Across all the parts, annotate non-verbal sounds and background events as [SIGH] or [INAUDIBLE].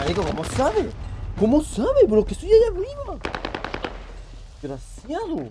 Marico, ¿cómo sabe? ¿Cómo sabe, bro? Que estoy allá arriba. Desgraciado.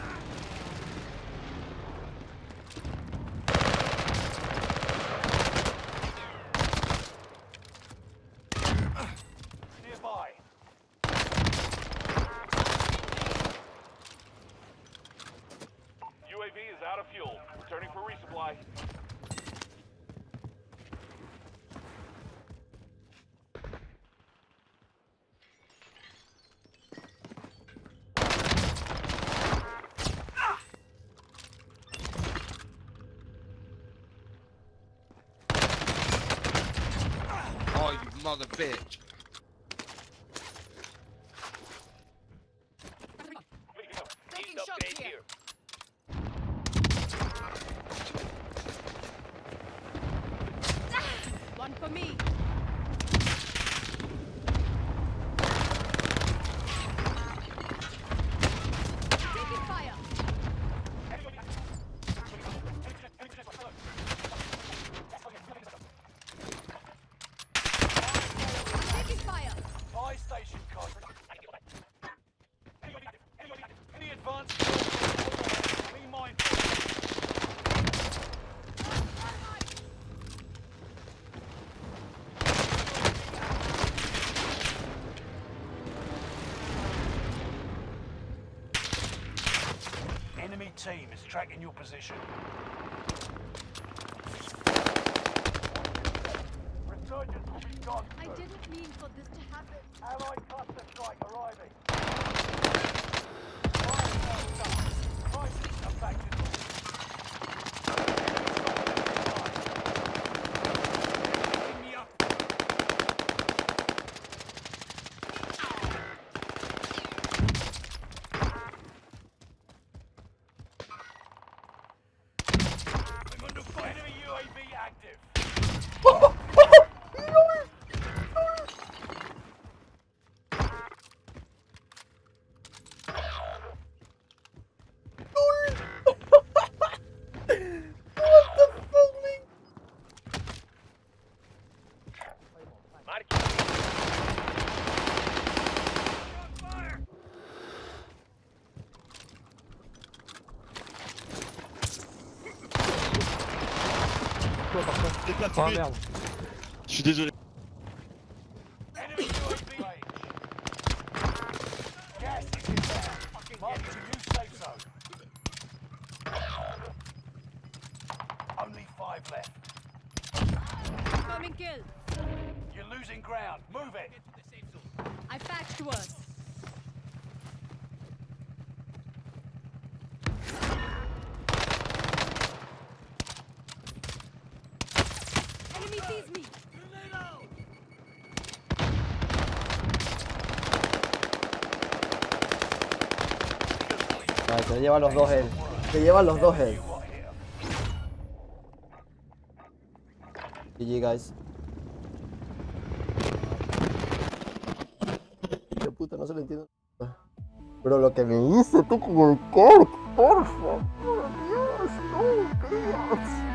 Returning for resupply. Ah! Oh, you mother bitch. Enemy team is tracking your position. Resurgence will be gone. I didn't mean for this to happen. Allied cluster strike arriving. Fire sales done. Prices are fire. Enemy [LAUGHS] UAV active. Ah merde. Je suis désolé. Enemy UAV range. Gas is inbound. Marking a new safe zone. Only five left. Confirming kill. You're losing ground. Move it. I packed to us. Vale, te lleva los dos él. Te llevan los dos él. GG, guys. Qué puta, no se lo entiendo. Pero lo que me hizo tú con el cork, por favor, Dios, no, Dios.